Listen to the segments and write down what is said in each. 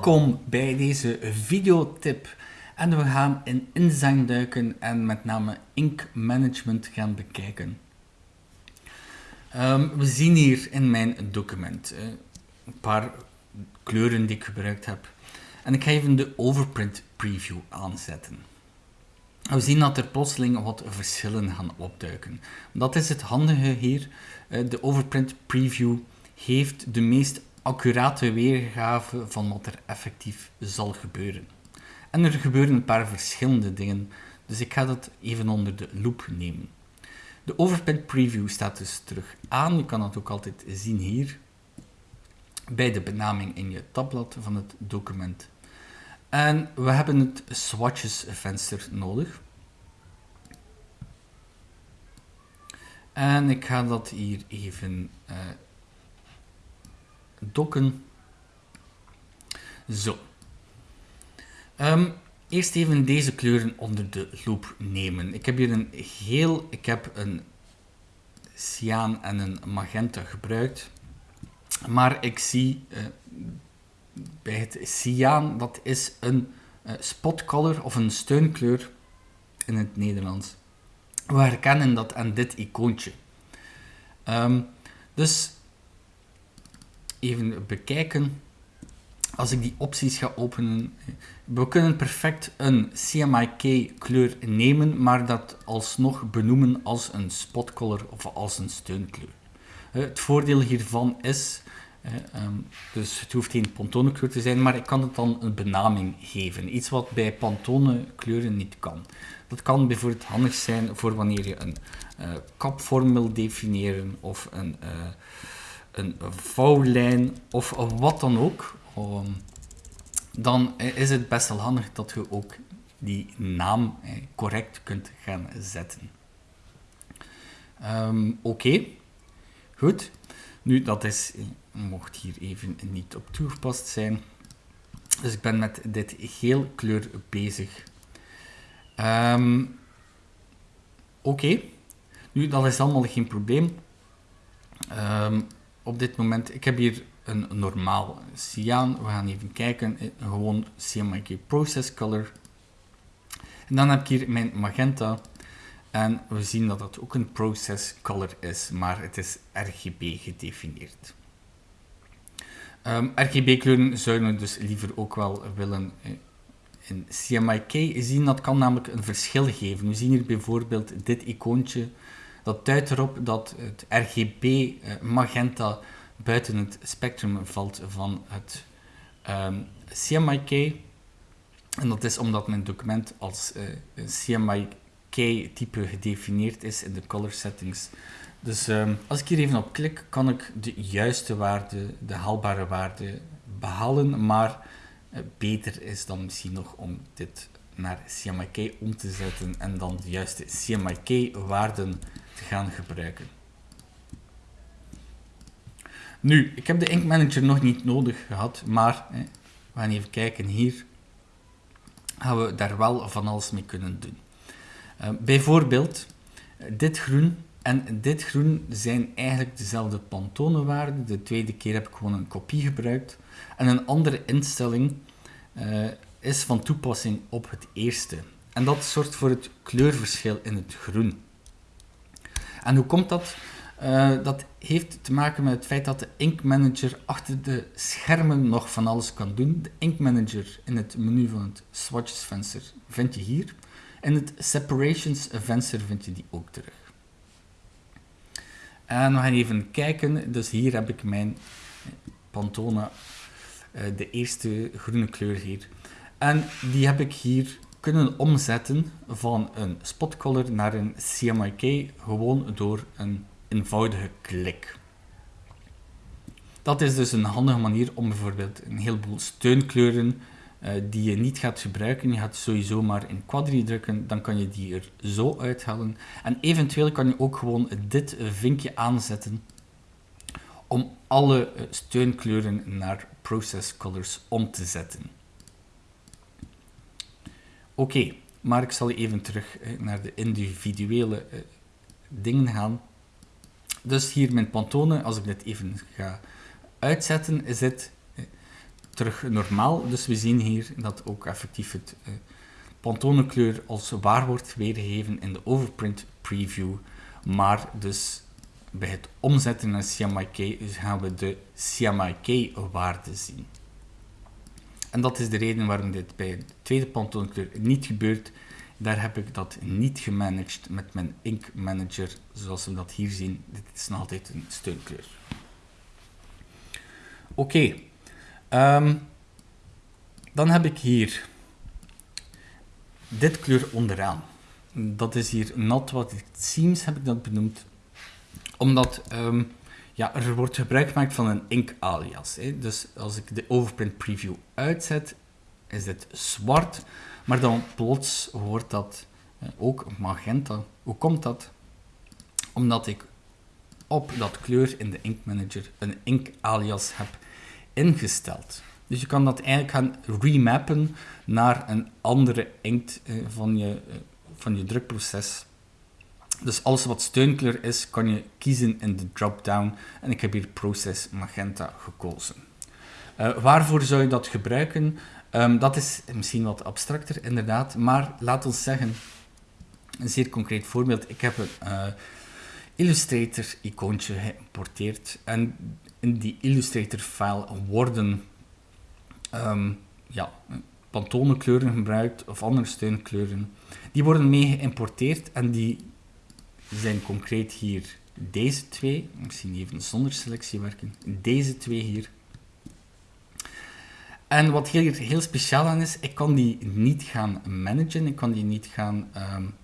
Welkom bij deze videotip. En we gaan in InDesign duiken en met name Ink Management gaan bekijken. Ehm, we zien hier in mijn document uh, een paar kleuren die ik gebruikt heb. En ik ga even de overprint preview aanzetten. We zien dat er plotseling wat verschillen gaan opduiken. Dat is het handige hier. Uh, de overprint preview heeft de meest accurate weergave van wat er effectief zal gebeuren. En er gebeuren een paar verschillende dingen, dus ik ga dat even onder de loep nemen. De overprint preview staat dus terug aan. Je kan dat ook altijd zien hier, bij de benaming in je tabblad van het document. En we hebben het swatches venster nodig. En ik ga dat hier even uh, dokken. Zo. Um, eerst even deze kleuren onder de loep nemen. Ik heb hier een geel, ik heb een cyaan en een magenta gebruikt. Maar ik zie uh, bij het cyaan, dat is een uh, spotcolor of een steunkleur in het Nederlands. We herkennen dat aan dit icoontje. Um, dus even bekijken. Als ik die opties ga openen, we kunnen perfect een CMYK kleur nemen, maar dat alsnog benoemen als een spotcolor of als een steunkleur. Het voordeel hiervan is, ehm, dus het hoeft geen Pantone kleur te zijn, maar ik kan het dan een benaming geven. Iets wat bij Pantone kleuren niet kan. Dat kan bijvoorbeeld handig zijn voor wanneer je een uh, kapvorm wil definiëren of een... Een vouwlijn of wat dan ook, um, dan is het best wel handig dat je ook die naam correct kunt gaan zetten. Um, Oké, goed. Nu, dat is, mocht hier even niet op toegepast zijn. Dus ik ben met dit geel kleur bezig. Um, Oké, nu dat is allemaal geen probleem. Op dit moment, ik heb hier een normaal cyaan. We gaan even kijken, eh, gewoon CMYK Process Color. En dan heb ik hier mijn magenta. En we zien dat dat ook een process color is, maar het is RGB gedefinieerd. Ehm, RGB-kleuren zouden we dus liever ook wel willen eh, in CMYK zien. Dat kan namelijk een verschil geven. We zien hier bijvoorbeeld dit icoontje dat duidt erop dat het RGB eh, magenta buiten het spectrum valt van het um, ehm, CMYK. En dat is omdat mijn document als uh, eh, CMYK-type gedefinieerd is in de color settings. Dus um, als ik hier even op klik, kan ik de juiste waarde, de haalbare waarde behalen, maar uh, beter is dan misschien nog om dit naar CMYK om te zetten en dan de juiste CMYK-waarden te gaan gebruiken. Nu, ik heb de Ink Manager nog niet nodig gehad, maar we gaan even kijken hier. Gaan we daar wel van alles mee kunnen doen. Uh, bijvoorbeeld, dit groen en dit groen zijn eigenlijk dezelfde Pantone-waarden. De tweede keer heb ik gewoon een kopie gebruikt. En een andere instelling uh, is van toepassing op het eerste. En dat zorgt voor het kleurverschil in het groen. En hoe komt dat? Uh, dat heeft te maken met het feit dat de Ink Manager achter de schermen nog van alles kan doen. De Ink Manager in het menu van het swatches venster vind je hier. En het separations venster vind je die ook terug. En we gaan even kijken. Dus hier heb ik mijn Pantone, uh, de eerste groene kleur hier. En die heb ik hier kunnen omzetten van een spotcolor naar een CMYK gewoon door een eenvoudige klik. Dat is dus een handige manier om bijvoorbeeld een heleboel steunkleuren uh, die je niet gaat gebruiken, je gaat sowieso maar in quadri drukken, dan kan je die er zo uithalen. En eventueel kan je ook gewoon dit vinkje aanzetten om alle eh, steunkleuren naar process colors om te zetten. Oké, maar ik zal even terug naar de individuele uh, dingen gaan. Dus hier mijn Pantone, als ik dit even ga uitzetten, is het terug normaal. Dus we zien hier dat ook effectief het uh, Pantone als waar wordt weergegeven in de overprint preview. Maar dus bij het omzetten naar CMYK gaan we de CMYK-waarde zien. En dat is de reden waarom dit bij de tweede Pantone niet gebeurt. Daar heb ik dat niet gemanaged met mijn Ink Manager, zoals we dat hier zien. Dit is nog altijd een steunkleur. Oké, ehm, dan heb ik hier dit kleur onderaan. Dat is hier Not What It Seems, heb ik dat benoemd. Omdat ehm, ja, er wordt gebruik gemaakt van een ink alias. Hè. Dus als ik de overprint preview uitzet, is dit zwart. Maar dan plots wordt dat ook magenta. Hoe komt dat? Omdat ik op dat kleur in de Ink Manager een ink alias heb ingesteld. Dus je kan dat eigenlijk gaan remappen naar een andere inkt van, je, eh, van je drukproces. Dus alles wat steunkleur is, kan je kiezen in de drop-down. En ik heb hier Process Magenta gekozen. Uh, waarvoor zou je dat gebruiken? Um, dat is misschien wat abstracter, inderdaad. Maar laat ons zeggen, een zeer concreet voorbeeld. Ik heb een uh, Illustrator-icoontje geïmporteerd. En in die Illustrator-file worden um, ja, Pantone-kleuren gebruikt of andere steunkleuren. Die worden mee geïmporteerd en die zijn concreet hier deze twee. Misschien even zonder selectie werken. Deze twee hier. En wat hier heel speciaal aan is, ik kan die niet gaan managen, ik kan die niet gaan um,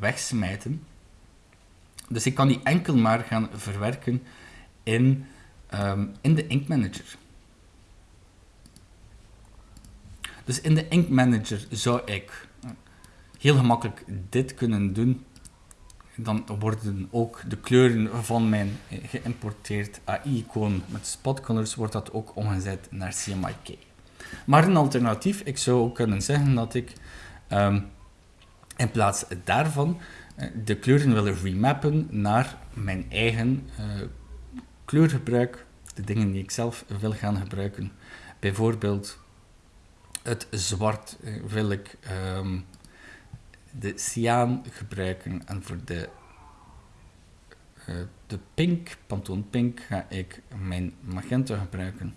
wegsmijten. Dus ik kan die enkel maar gaan verwerken in, um, in de Ink Manager. Dus in de Ink Manager zou ik heel gemakkelijk dit kunnen doen. Dan worden ook de kleuren van mijn geïmporteerd AI-icoon met spot colors wordt dat ook omgezet naar CMYK. Maar een alternatief, ik zou ook kunnen zeggen dat ik um, in plaats daarvan uh, de kleuren wil remappen naar mijn eigen uh, kleurgebruik, de dingen die ik zelf wil gaan gebruiken. Bijvoorbeeld het zwart uh, wil ik um, de cyaan gebruiken en voor de, de pink, Pantone Pink, ga ik mijn magenta gebruiken.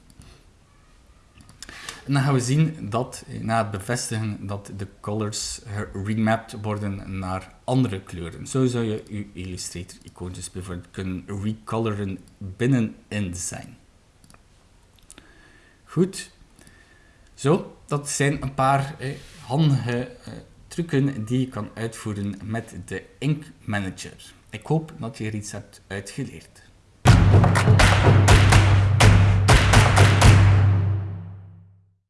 En dan gaan we zien dat, na het bevestigen, dat de colors remapped worden naar andere kleuren. Zo zou je je Illustrator-icoontjes bijvoorbeeld kunnen recoloren binnen InDesign. Goed. Zo, dat zijn een paar eh, handige eh, trucken die je kan uitvoeren met de Ink Manager. Ik hoop dat je er iets hebt uitgeleerd.